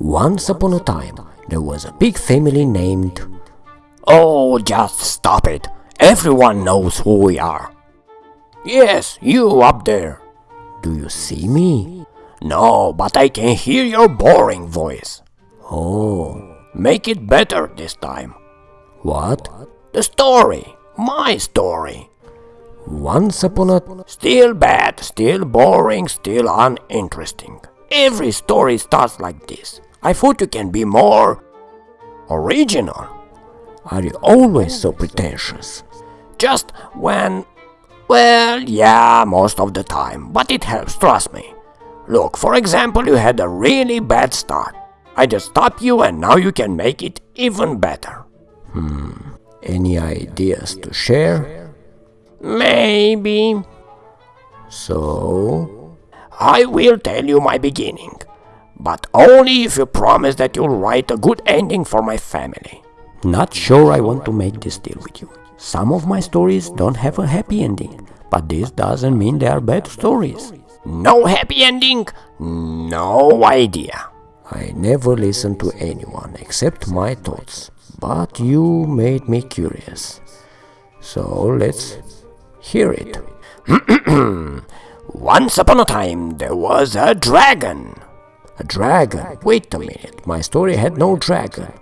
Once upon a time, there was a big family named... Oh, just stop it. Everyone knows who we are. Yes, you up there. Do you see me? No, but I can hear your boring voice. Oh, make it better this time. What? The story. My story. Once upon a... Still bad, still boring, still uninteresting. Every story starts like this. I thought you can be more... original. Are you always so pretentious? Just when... Well, yeah, most of the time, but it helps, trust me. Look, for example, you had a really bad start. I just stop you and now you can make it even better. Hmm, any ideas to share? Maybe. So? I will tell you my beginning, but only if you promise that you'll write a good ending for my family. Not sure I want to make this deal with you. Some of my stories don't have a happy ending, but this doesn't mean they are bad stories. No happy ending? No idea. I never listen to anyone except my thoughts, but you made me curious. So let's hear it. Once upon a time there was a dragon. A dragon? Wait a minute, my story had no dragon.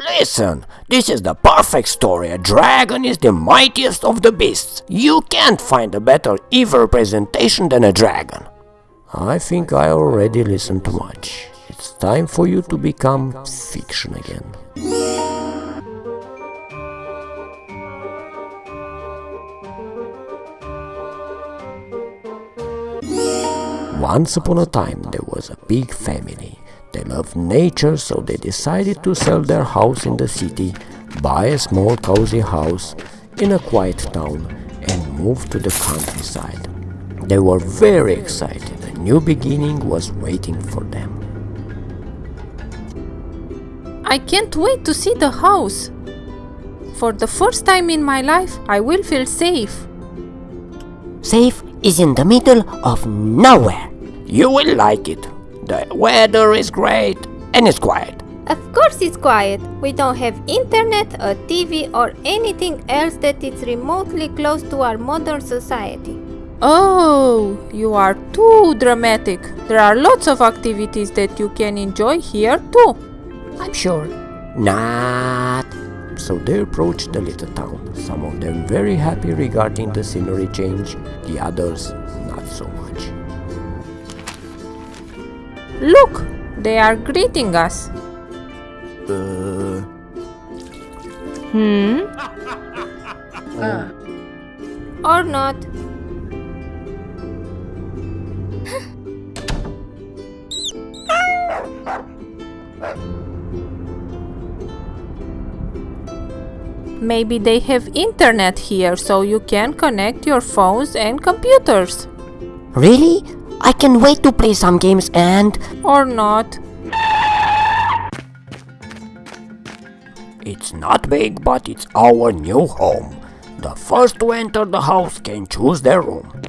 Listen, this is the perfect story. A dragon is the mightiest of the beasts. You can't find a better evil representation than a dragon. I think I already listened too much. It's time for you to become fiction again. Once upon a time there was a big family. They loved nature, so they decided to sell their house in the city, buy a small cozy house in a quiet town, and move to the countryside. They were very excited. A new beginning was waiting for them. I can't wait to see the house. For the first time in my life, I will feel safe. Safe is in the middle of nowhere. You will like it. The weather is great and it's quiet. Of course it's quiet. We don't have internet, a TV or anything else that is remotely close to our modern society. Oh, you are too dramatic. There are lots of activities that you can enjoy here too. I'm sure. Not. So they approached the little town, some of them very happy regarding the scenery change, the others not so much. Look, they are greeting us. Uh, Hmm? Or not. Maybe they have internet here so you can connect your phones and computers. Really? I can wait to play some games and... Or not. it's not big, but it's our new home. The first to enter the house can choose their room.